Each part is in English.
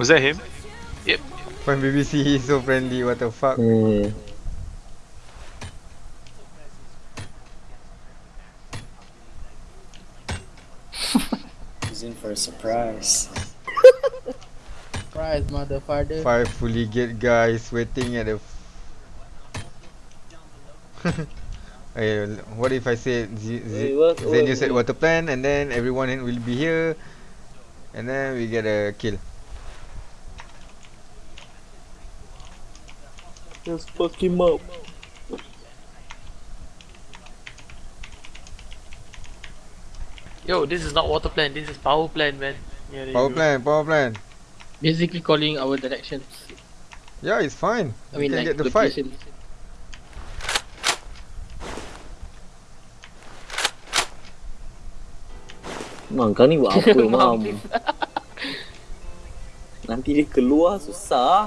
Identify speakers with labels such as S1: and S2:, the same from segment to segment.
S1: Was that him? Yep.
S2: From BBC, he's so friendly. What the fuck?
S3: Hmm.
S4: He's in for a surprise.
S5: Surprise, motherfucker.
S2: Five fully geared guys waiting at the. f- Eh, what if I said Z- Z-
S3: Wait, what?
S2: then you
S3: What-
S2: said water plan and then everyone will be here and then we get a kill.
S3: Just fuck him up.
S6: Yo, this is not water plant, this is power plant, man. Yeah,
S2: Power
S6: go.
S2: plan, power plan.
S5: Basically calling our directions.
S2: Yeah, it's fine.
S5: I
S2: We
S5: mean,
S2: can
S5: like
S2: get the fight.
S5: locations.
S3: Mam, kau ni buat apa, Mam? Nanti dia keluar susah.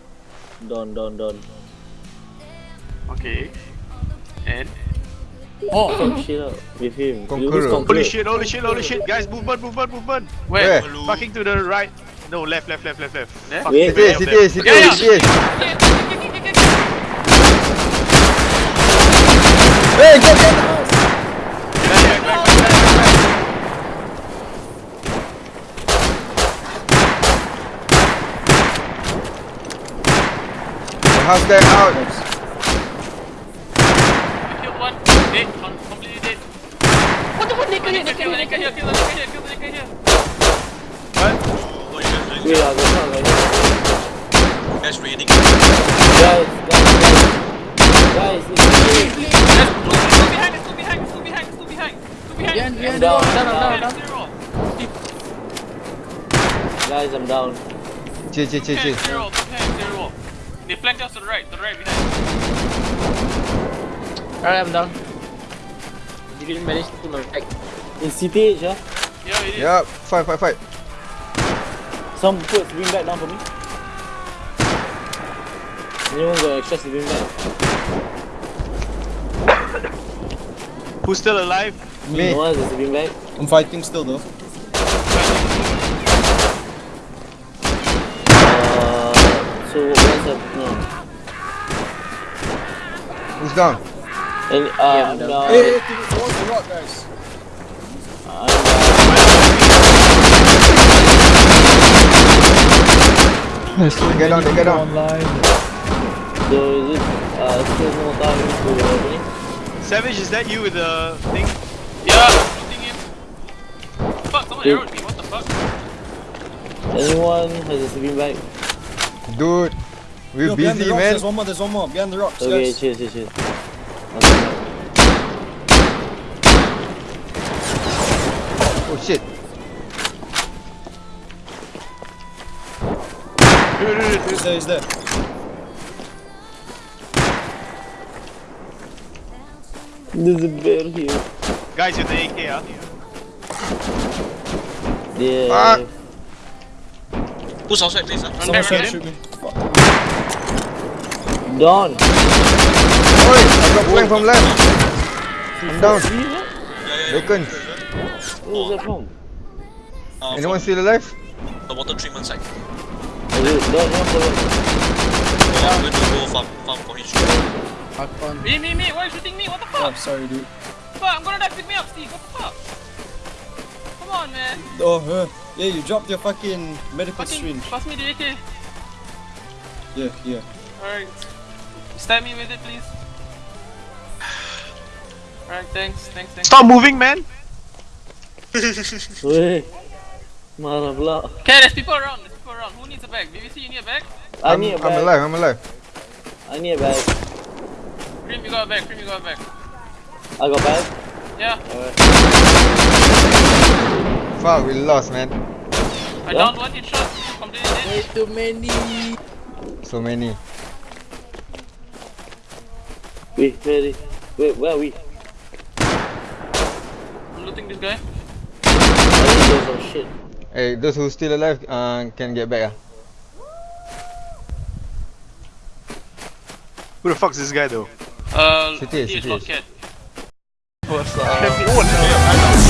S3: Don, Don, Don.
S6: Okay. And?
S3: Oh, fuck shit up with him.
S2: Conqueror.
S3: You
S1: Holy shit, holy shit, holy shit. Guys, movement, movement, movement.
S6: Where?
S2: Where?
S1: Fucking to the right. No, left, left, left, left, left.
S6: Left?
S1: Fucking
S3: Wait,
S1: way
S2: It is,
S1: up
S2: it
S1: there.
S2: is, it
S6: Yeah,
S2: is, it is. Hey, get, get!
S1: Back,
S2: How's that out?
S6: I killed one. Dead. I'm completely dead. What the fuck? They can hear. They can hear. They can hear. Kill the here. Kill the Nika here.
S3: What? Yeah, that's not right.
S7: Guys,
S3: guys, guys. Guys, it's
S6: reading. Still behind. Still behind. Still behind. Still behind. Still behind.
S5: Behind. Behind.
S3: Down.
S5: Down. Down.
S3: Down. Guys, I'm down.
S2: Chill, chill, chill, chill
S6: zero. They flanked us to the right, to the right behind.
S5: Alright, I'm down. You didn't manage to pull my back.
S3: In CTH, yeah?
S6: Yeah, it is.
S2: Yup, fight, fight, fight.
S3: Some put bring back down for me. Anyone got extra sleeping bag?
S1: Who's still alive?
S2: Me.
S3: No one has a sleeping bag.
S4: I'm fighting still though.
S3: Uh, so what's up? No.
S2: Who's down?
S3: And, uh,
S5: Yeah,
S3: I'm
S5: no.
S3: down.
S4: Hey, hey, towards the rock, guys.
S3: I'm down.
S2: Get down, get down.
S3: So is it uh, still no time to.
S1: Savage, is that you with the thing?
S6: Yeah, shooting him. Fuck, someone
S3: Dude.
S6: arrowed me, what the fuck?
S3: Anyone has a sleeping bag?
S2: Dude, we're
S4: Yo, behind the
S2: busy,
S4: rocks,
S2: man.
S4: There's one more, there's one more. Behind the rocks,
S3: Okay,
S4: guys.
S3: chill, chill, chill. Okay.
S2: Oh shit.
S4: He's there, he's there.
S3: There's a bear here.
S1: Guys with the AK, ah.
S3: Yeah.
S2: Fuck.
S7: Who's outside, please? Huh?
S4: Someone
S6: back,
S4: trying to shoot me. Fuck.
S3: Don.
S2: Oi, I got flanked from left. I'm down.
S3: See that?
S7: Yeah, yeah, yeah.
S3: Where's that from?
S7: Uh,
S2: Anyone
S7: from
S2: still alive?
S7: the water treatment side.
S3: Is it Don? Don, Don.
S7: So I'm going to go farm, farm for his
S5: Fuck on.
S6: Me, me, me, why are you shooting me? What the fuck?
S4: Oh,
S6: fuck?
S4: sorry, dude.
S6: Fuck, I'm gonna die, pick me up, Steve, what the fuck? Come on, man.
S4: Oh, uh, yeah, you dropped your fucking medical
S6: Fucking,
S4: syringe.
S6: pass me the AK.
S4: Yeah, yeah.
S6: Alright. Stab me with it, please. Alright, thanks, thanks, thanks.
S1: Stop moving, man.
S3: Weh. Marah pula.
S6: Okay, there's people around, there's people around. Who needs a bag? BBC, you need a bag?
S3: I
S2: I'm,
S3: need a
S2: I'm
S3: bag.
S2: alive, I'm alive.
S3: I need a bag.
S6: Cream, you got a bag, Cream, you got a bag.
S3: I got bag.
S6: Yeah.
S3: Alright.
S2: Fuck, we lost, man.
S6: I downed one headshot. Completely dead.
S5: Way too many.
S2: So many.
S3: Wait, wait, wait, where are we?
S6: I'm looting this guy.
S3: I think there's some shit.
S2: Hey, those who still alive uh, can get back ah.
S1: Who the fuck's this guy though?
S6: Uh,
S2: City,
S6: he is
S2: city
S6: not
S2: is.
S1: What's up?